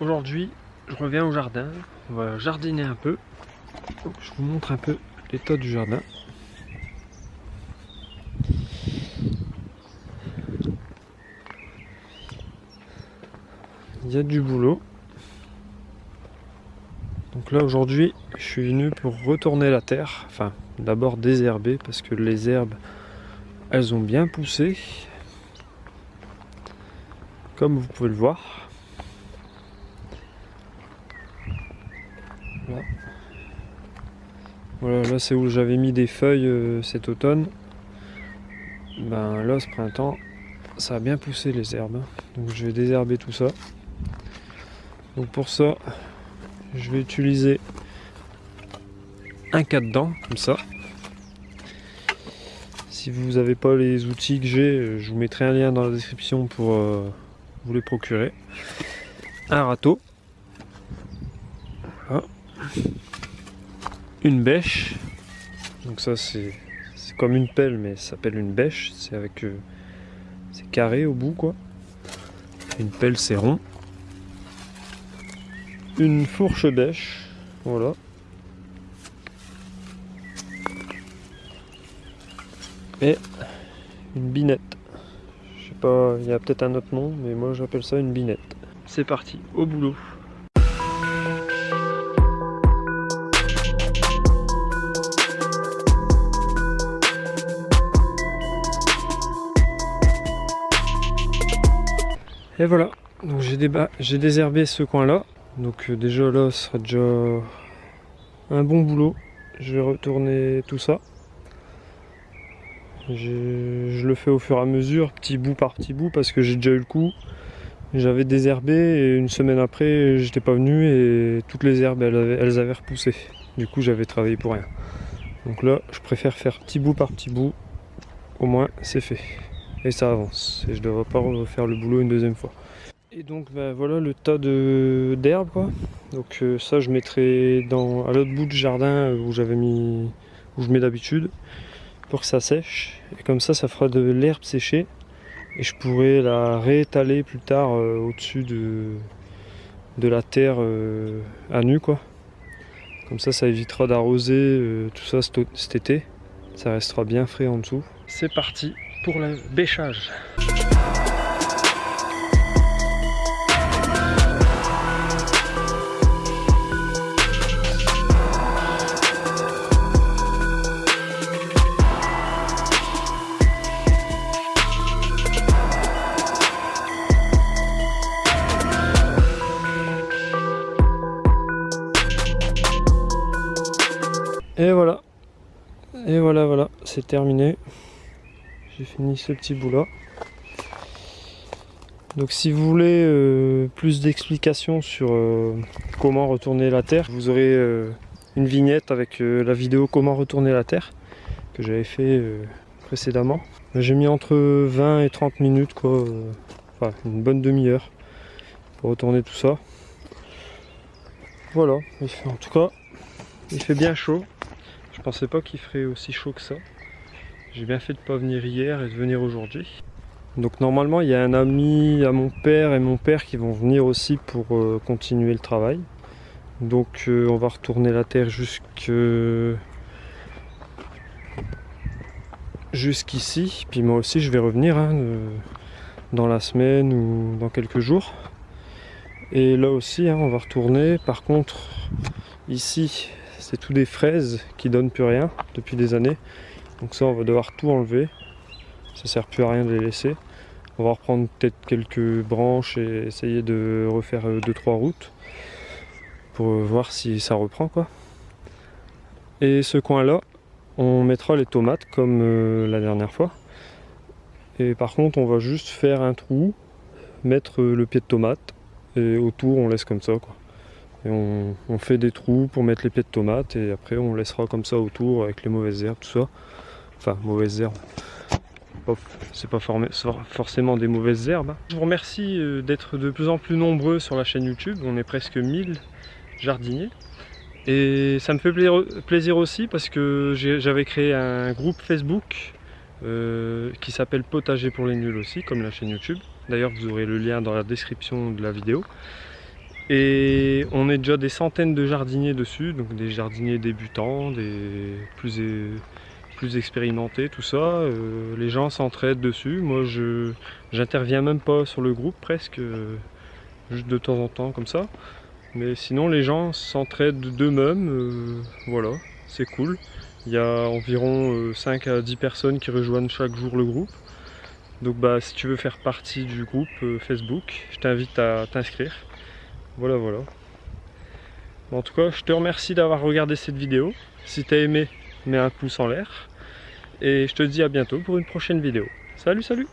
aujourd'hui je reviens au jardin, on va jardiner un peu. Je vous montre un peu l'état du jardin. Il y a du boulot. Donc là aujourd'hui je suis venu pour retourner la terre, enfin d'abord désherber parce que les herbes elles ont bien poussé comme vous pouvez le voir. Là, voilà, là c'est où j'avais mis des feuilles euh, cet automne. Ben là ce printemps, ça a bien poussé les herbes. Hein. Donc je vais désherber tout ça. Donc pour ça, je vais utiliser un cas-dedans, comme ça. Si vous n'avez pas les outils que j'ai, euh, je vous mettrai un lien dans la description pour euh, vous les procurer. Un râteau. Une bêche. Donc ça c'est comme une pelle mais ça s'appelle une bêche. C'est avec euh, c'est carré au bout quoi. Une pelle c'est rond. Une fourche bêche. Voilà. Et une binette pas, il y a peut-être un autre nom, mais moi j'appelle ça une binette. C'est parti, au boulot. Et voilà, donc j'ai désherbé ce coin là, donc euh, déjà là ce sera déjà un bon boulot. Je vais retourner tout ça. Je le fais au fur et à mesure, petit bout par petit bout, parce que j'ai déjà eu le coup. J'avais désherbé et une semaine après, j'étais pas venu et toutes les herbes, elles avaient, repoussé. Du coup, j'avais travaillé pour rien. Donc là, je préfère faire petit bout par petit bout. Au moins, c'est fait. Et ça avance. Et je ne devrais pas refaire le boulot une deuxième fois. Et donc, ben, voilà le tas d'herbes, quoi. Donc euh, ça, je mettrai dans, à l'autre bout du jardin où j'avais mis, où je mets d'habitude pour que ça sèche. Et comme ça, ça fera de l'herbe séchée. Et je pourrai la réétaler plus tard euh, au-dessus de, de la terre euh, à nu. quoi. Comme ça, ça évitera d'arroser euh, tout ça cet été. Ça restera bien frais en dessous. C'est parti pour le bêchage. Et voilà. Et voilà, voilà, c'est terminé. J'ai fini ce petit bout là. Donc si vous voulez euh, plus d'explications sur euh, comment retourner la terre, vous aurez euh, une vignette avec la vidéo comment retourner la terre que j'avais fait précédemment. J'ai mis entre 20 et 30 minutes quoi, enfin une bonne demi-heure pour retourner tout ça. Voilà, en tout cas il fait bien chaud. Je pensais pas qu'il ferait aussi chaud que ça. J'ai bien fait de pas venir hier et de venir aujourd'hui. Donc normalement il y a un ami à mon père et mon père qui vont venir aussi pour euh, continuer le travail. Donc euh, on va retourner la terre jusque jusqu'ici. Puis moi aussi je vais revenir hein, dans la semaine ou dans quelques jours. Et là aussi hein, on va retourner. Par contre ici c'est tout des fraises qui donnent plus rien depuis des années. Donc ça on va devoir tout enlever. Ça sert plus à rien de les laisser. On va reprendre peut-être quelques branches et essayer de refaire 2-3 euh, routes pour euh, voir si ça reprend quoi. Et ce coin là, on mettra les tomates comme euh, la dernière fois. Et par contre on va juste faire un trou, mettre le pied de tomate et autour on laisse comme ça. Et on, fait des trous pour mettre les pieds de tomates et après on laissera comme ça autour avec les mauvaises herbes, tout ça. Enfin, mauvaises herbes. C'est pas forcément des mauvaises herbes. Hein. Je vous remercie euh, d'être de plus en plus nombreux sur la chaîne YouTube. On est presque 1000 jardiniers. Et ça me fait plaisir aussi parce que j'avais créé un groupe Facebook euh, qui s'appelle Potager pour les nuls aussi, comme la chaîne YouTube. D'ailleurs, vous aurez le lien dans la description de la vidéo. Et on est déjà des centaines de jardiniers dessus, donc des jardiniers débutants, des plus, plus tout ça. Euh, les gens s'entraident dessus. Moi, je j'interviens même pas sur le groupe presque, euh, juste de temps en temps comme ça. Mais sinon, les gens s'entraident d'eux-mêmes. Euh, voilà, c'est cool. Il y a environ 5 à 10 personnes qui rejoignent chaque jour le groupe. Donc bah si tu veux faire partie du groupe Facebook, je t'invite à t'inscrire. Voilà, voilà. en tout cas, je te remercie d'avoir regardé cette vidéo. Si tu as aimé, mets un pouce en l'air. Et je te dis à bientôt pour une prochaine vidéo. Salut, salut